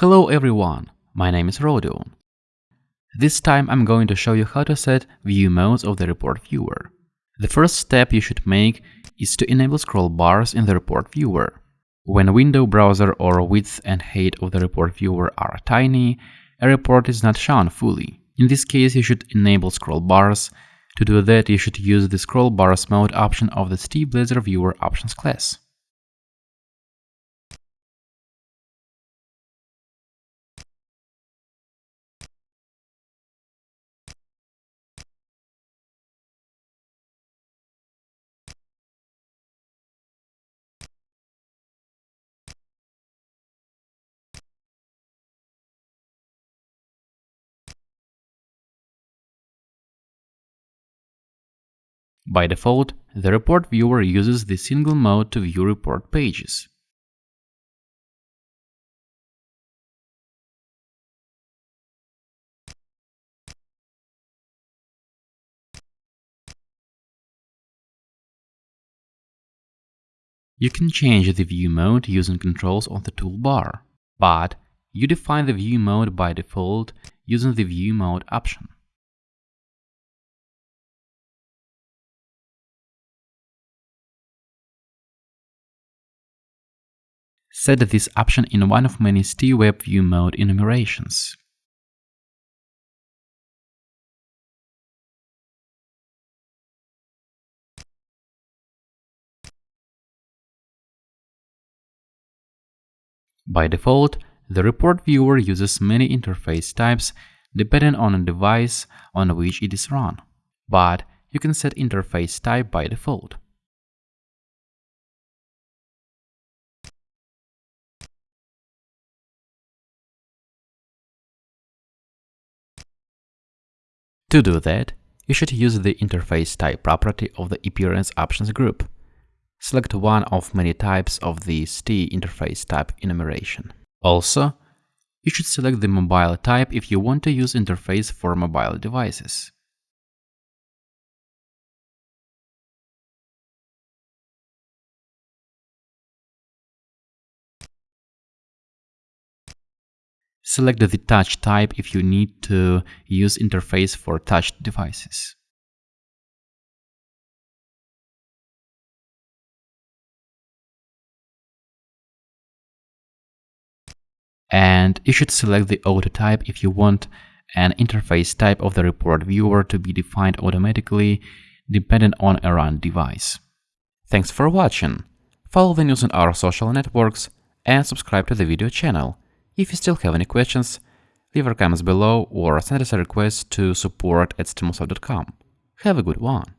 Hello everyone, my name is Rodion. This time I'm going to show you how to set view modes of the report viewer. The first step you should make is to enable scroll bars in the report viewer. When window browser or width and height of the report viewer are tiny, a report is not shown fully. In this case, you should enable scroll bars. To do that, you should use the scroll bars mode option of the STBlazor Viewer Options class. By default, the report viewer uses the single mode to view report pages. You can change the view mode using controls on the toolbar, but you define the view mode by default using the view mode option. Set this option in one of many STWeb view mode enumerations. By default, the report viewer uses many interface types depending on the device on which it is run, but you can set interface type by default. To do that, you should use the interface type property of the appearance options group. Select one of many types of the ST interface type enumeration. Also, you should select the mobile type if you want to use interface for mobile devices. Select the touch type if you need to use interface for touch devices. And you should select the auto type if you want an interface type of the report viewer to be defined automatically dependent on a run device. Thanks for watching. Follow the news on our social networks and subscribe to the video channel. If you still have any questions, leave your comments below or send us a request to support at stimulsoft.com. Have a good one!